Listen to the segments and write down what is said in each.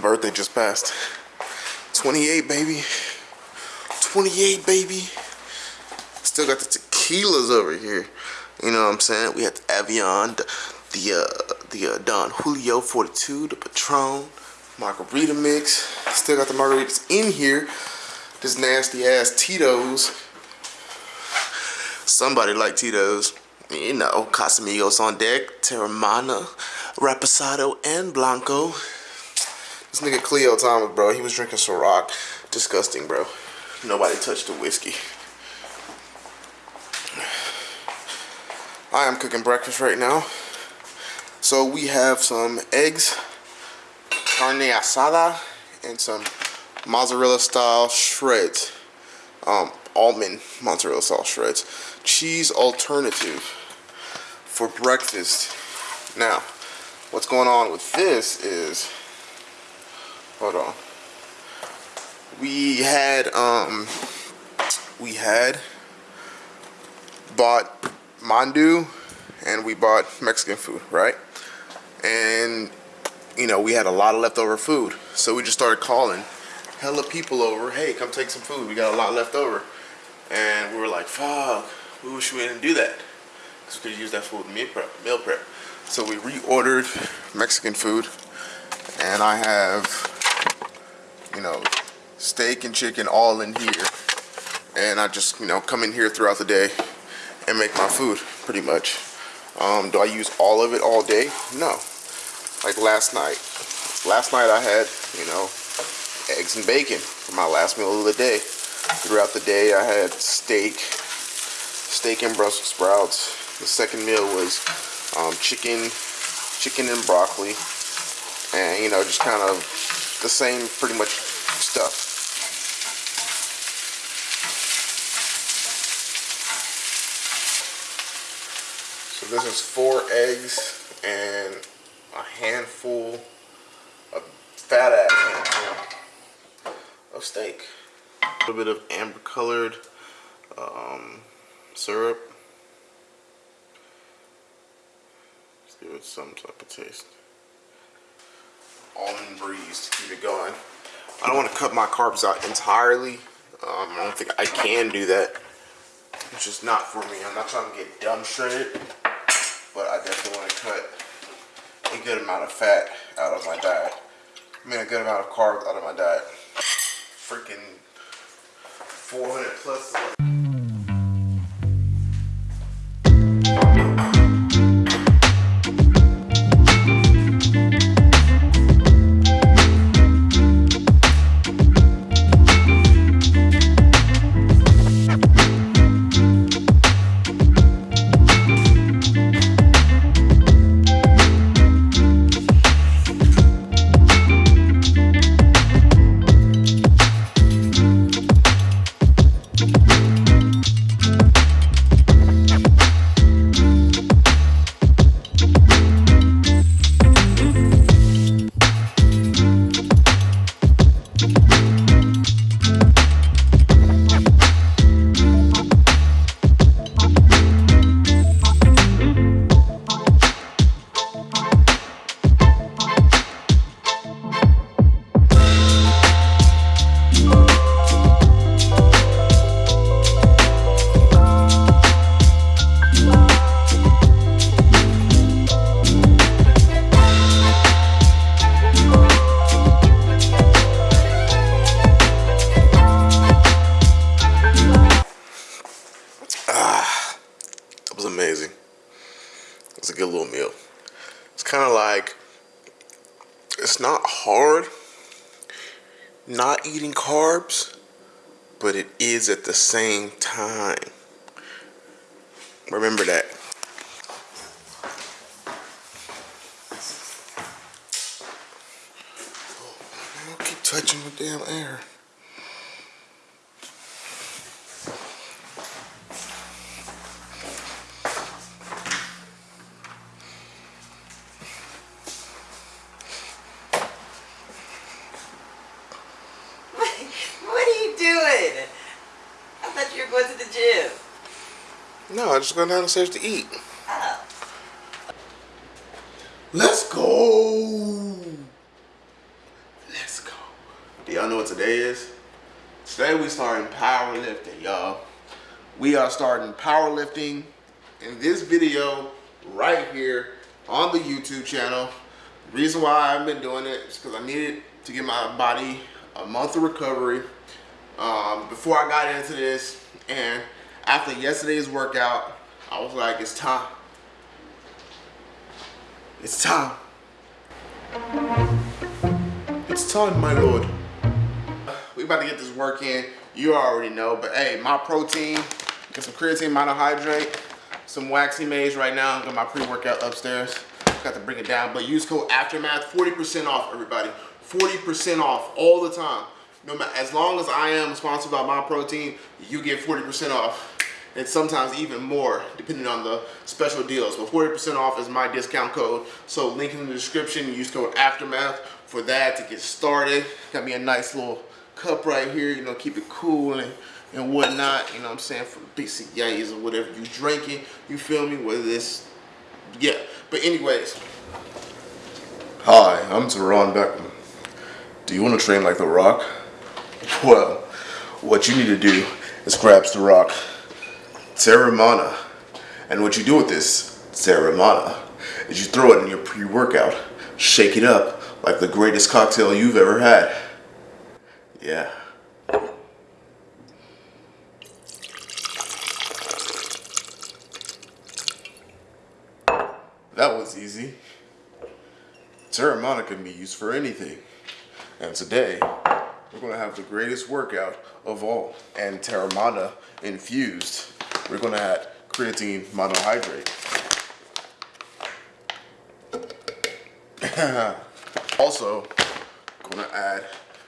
Birthday just passed. 28, baby. 28, baby. Still got the tequilas over here. You know what I'm saying? We had the Avion, the, the, uh, the uh, Don Julio 42, the Patron, margarita mix. Still got the margaritas in here. This nasty ass Tito's. Somebody like Tito's. You know, Casamigos on deck, Teremana, Reposado, and Blanco. This nigga Cleo Thomas, bro, he was drinking Ciroc. Disgusting, bro. Nobody touched the whiskey. I am cooking breakfast right now. So we have some eggs, carne asada, and some mozzarella style shreds. Um, almond mozzarella style shreds. Cheese alternative for breakfast. Now, what's going on with this is, hold on. We had, um, we had bought mandu and we bought Mexican food, right? And, you know, we had a lot of leftover food. So we just started calling hella people over. Hey, come take some food. We got a lot left over. And we were like, fuck, we wish we didn't do that. Because we could use that food meal prep, meal prep. So we reordered Mexican food. And I have, you know, steak and chicken all in here. And I just, you know, come in here throughout the day and make my food, pretty much. Um, do I use all of it all day? No. Like last night. Last night I had, you know, eggs and bacon for my last meal of the day. Throughout the day I had steak, steak and Brussels sprouts. The second meal was um, chicken, chicken and broccoli. And, you know, just kind of the same pretty much stuff. this is four eggs and a handful of fat ass handful of steak. A little bit of amber colored um, syrup. Let's give it some type of taste. Almond breeze to keep it going. I don't want to cut my carbs out entirely. Um, I don't think I can do that. It's just not for me. I'm not trying to get dumb shredded but I definitely want to cut a good amount of fat out of my diet. I mean a good amount of carbs out of my diet. Freaking 400 plus. Not hard not eating carbs, but it is at the same time. Remember that. Oh, keep touching the damn air. No, I just go downstairs to eat. Oh. Let's go. Let's go. Do y'all know what today is? Today we starting powerlifting, y'all. We are starting powerlifting in this video right here on the YouTube channel. The reason why I've been doing it is because I needed to give my body a month of recovery um, before I got into this. And after yesterday's workout, I was like, it's time. It's time. It's time, my lord. We about to get this work in. You already know, but hey, my protein, get some creatine monohydrate, some waxy maize right now. Got my pre-workout upstairs. Got to bring it down, but use code Aftermath, 40% off, everybody. 40% off all the time. No matter, as long as I am sponsored by my protein, you get 40% off and sometimes even more depending on the special deals. But 40% off is my discount code. So link in the description, use code Aftermath for that to get started. Got me a nice little cup right here, you know, keep it cool and, and whatnot, you know what I'm saying, for yays or whatever you drinking, you feel me, whether this, yeah. But anyways, hi, I'm Teron Beckham. Do you want to train like The Rock? Well, what you need to do is grab The Rock Teremana. And what you do with this Teremana is you throw it in your pre-workout, shake it up like the greatest cocktail you've ever had. Yeah. That was easy. Teremana can be used for anything. And today, we're gonna have the greatest workout of all. And Teremana infused we're gonna add creatine monohydrate. also, gonna add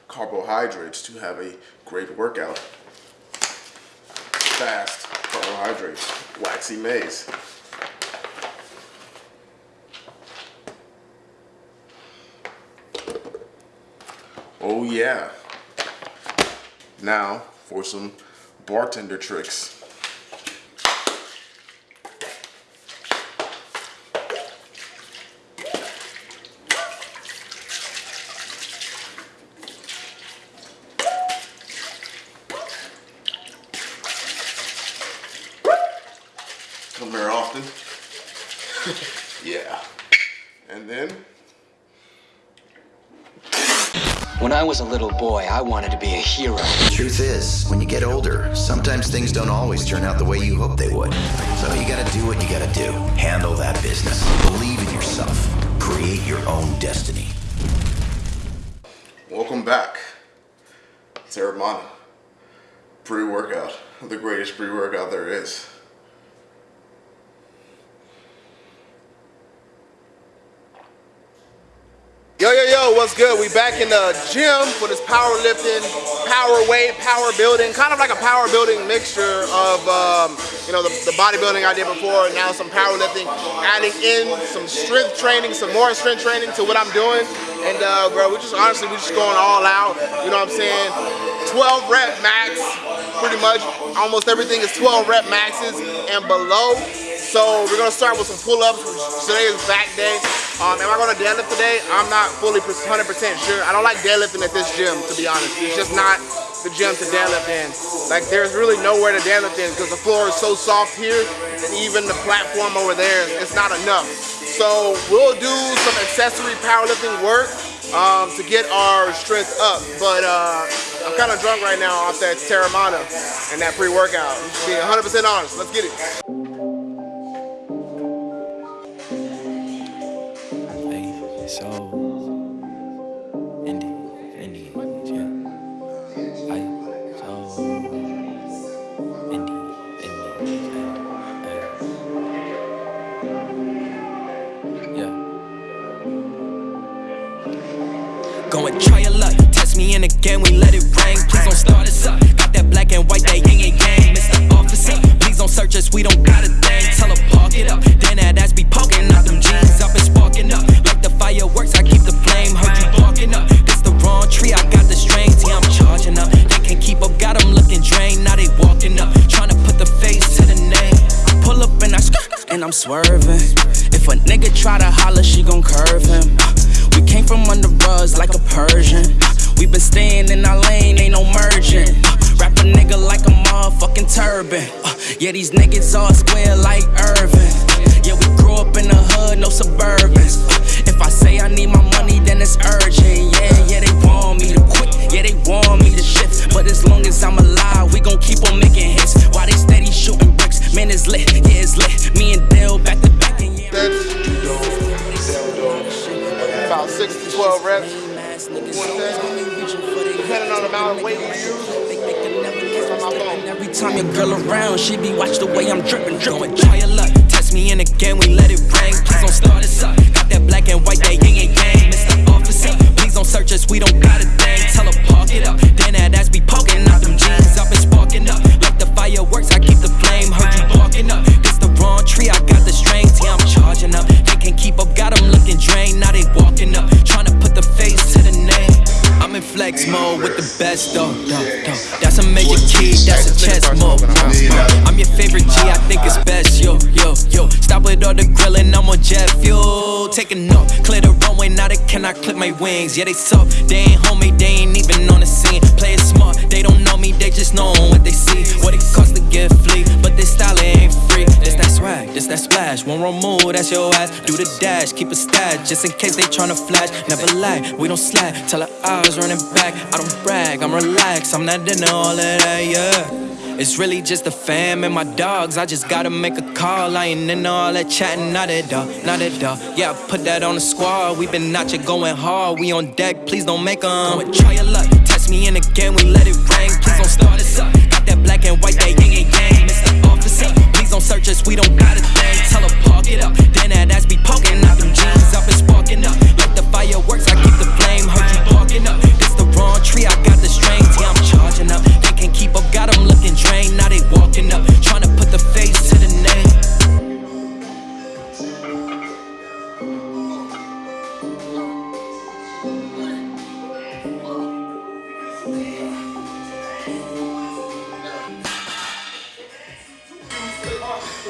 carbohydrates to have a great workout. Fast carbohydrates, waxy maize. Oh yeah. Now for some bartender tricks. come here often. yeah. And then? When I was a little boy, I wanted to be a hero. The truth is, when you get older, sometimes things don't always turn out the way you hope they would. So you gotta do what you gotta do. Handle that business. Believe in yourself. Create your own destiny. Welcome back. Teremana. Pre-workout. The greatest pre-workout there is. What's good? We back in the gym for this powerlifting, power weight, power building, kind of like a power building mixture of, um, you know, the, the, bodybuilding I did before, and now some powerlifting, adding in some strength training, some more strength training to what I'm doing. And, uh, bro, we just, honestly, we just going all out, you know what I'm saying? 12 rep max, pretty much. Almost everything is 12 rep maxes and below. So we're gonna start with some pull-ups. Today is back day. Um, am I gonna deadlift today? I'm not fully 100% sure. I don't like deadlifting at this gym, to be honest. It's just not the gym to deadlift in. Like there's really nowhere to deadlift in because the floor is so soft here and even the platform over there, it's not enough. So we'll do some accessory powerlifting work um, to get our strength up. But uh, I'm kind of drunk right now off that Teremana and that pre-workout. Being 100% honest, let's get it. Yeah, these niggas all square like wings. Yeah, they suck, they ain't homie, they ain't even on the scene. Play it smart, they don't know me, they just know what they see. What it costs to get flea, but this style ain't free. This that swag, this that splash. One wrong move, that's your ass. Do the dash, keep a stash, just in case they tryna flash. Never lie, we don't slack. Tell her I was running back. I don't brag, I'm relaxed. I'm not into all of that, yeah. It's really just the fam and my dogs. I just gotta make a call. I ain't into all that chatting, not at all, not at all. Yeah, I put that on the squad. We been out here going hard. We on deck, please don't make 'em. Go and try your luck. Test me in again, we let it rain.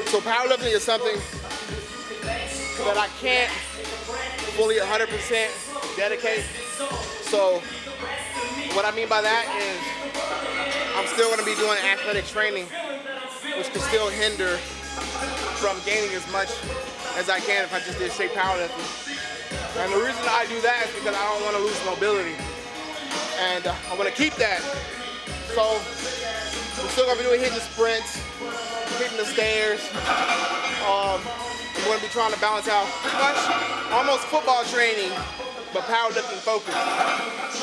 So powerlifting is something that I can't fully 100% dedicate. So what I mean by that is I'm still going to be doing athletic training, which can still hinder from gaining as much as I can if I just did straight powerlifting. And the reason I do that is because I don't want to lose mobility. And uh, I want to keep that. So we're still going to be doing hitting sprints, hitting the stairs. Um, I'm going to be trying to balance out much almost football training, but powerlifting focus.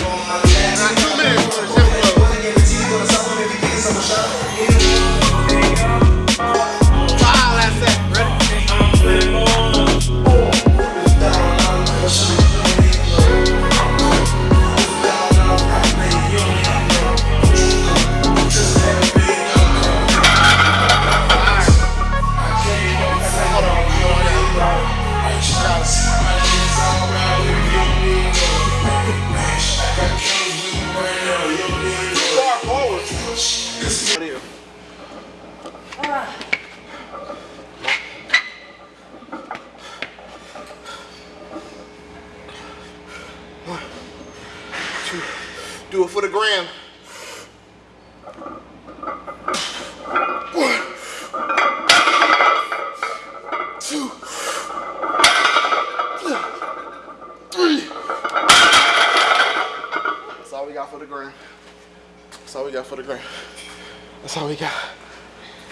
on my.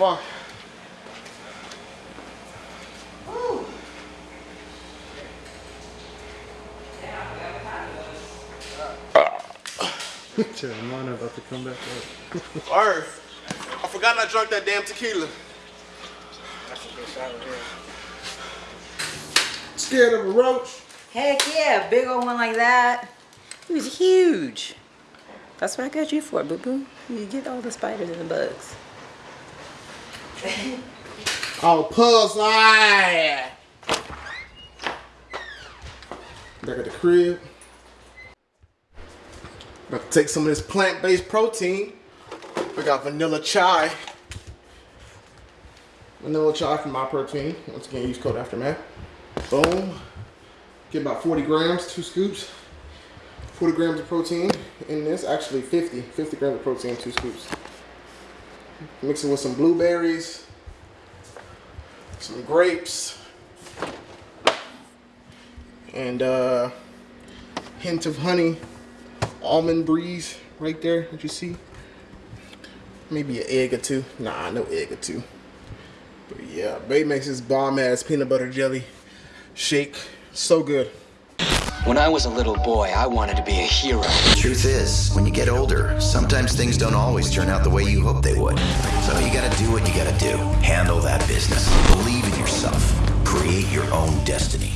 Fuck. Jeremiah about to come back up. Word. I forgot I drank that damn tequila. Scared of a roach? Heck yeah, big old one like that. He was huge. That's what I got you for, boo boo. You get all the spiders and the bugs. Oh, pussy! Back at the crib. About to take some of this plant-based protein. We got vanilla chai. Vanilla chai for my protein. Once again, use code aftermath. Boom. Get about 40 grams, two scoops. 40 grams of protein in this. Actually, 50. 50 grams of protein, two scoops. Mix it with some blueberries, some grapes, and uh, hint of honey, almond breeze right there that you see. Maybe an egg or two. Nah, no egg or two. But yeah, Babe makes this bomb ass peanut butter jelly shake. So good. When I was a little boy, I wanted to be a hero. The Truth is, when you get older, sometimes things don't always turn out the way you hope they would. So you gotta do what you gotta do. Handle that business. Believe in yourself. Create your own destiny.